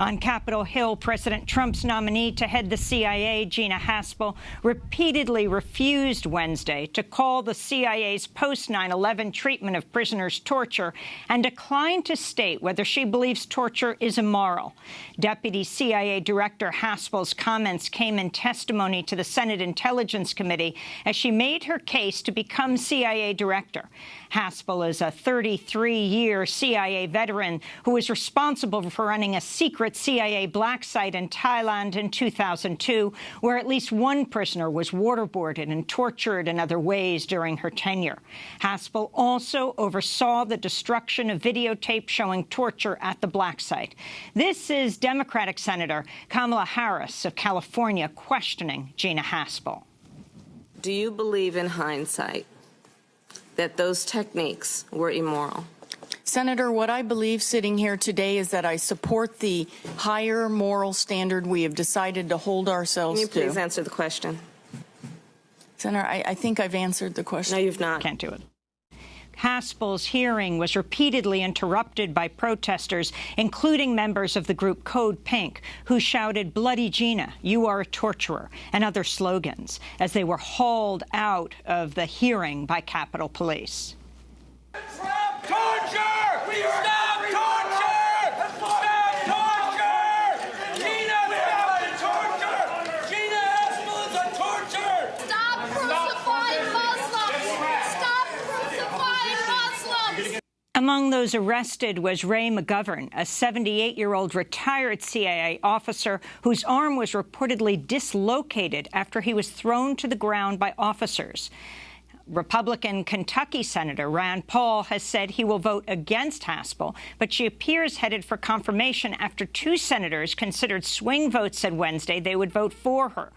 On Capitol Hill, President Trump's nominee to head the CIA, Gina Haspel, repeatedly refused Wednesday to call the CIA's post-9-11 treatment of prisoners torture and declined to state whether she believes torture is immoral. Deputy CIA Director Haspel's comments came in testimony to the Senate Intelligence Committee as she made her case to become CIA Director. Haspel is a 33-year CIA veteran who is responsible for running a secret CIA black site in Thailand in 2002, where at least one prisoner was waterboarded and tortured in other ways during her tenure. Haspel also oversaw the destruction of videotape showing torture at the black site. This is Democratic Senator Kamala Harris of California questioning Gina Haspel. Do you believe in hindsight that those techniques were immoral? Senator, what I believe sitting here today is that I support the higher moral standard we have decided to hold ourselves Can you please to. answer the question? Senator, I, I think I've answered the question. No, you've not. Can't do it. Haspel's hearing was repeatedly interrupted by protesters, including members of the group Code Pink, who shouted, Bloody Gina, you are a torturer, and other slogans, as they were hauled out of the hearing by Capitol Police. Stop torture! Stop torture! Stop torture! Gina, stop torture! Gina Haspel is a torturer! Stop crucifying Muslims! Stop crucifying Muslims! Among those arrested was Ray McGovern, a 78-year-old retired CIA officer whose arm was reportedly dislocated after he was thrown to the ground by officers. Republican Kentucky Senator Rand Paul has said he will vote against Haspel, but she appears headed for confirmation after two senators considered swing votes said Wednesday they would vote for her.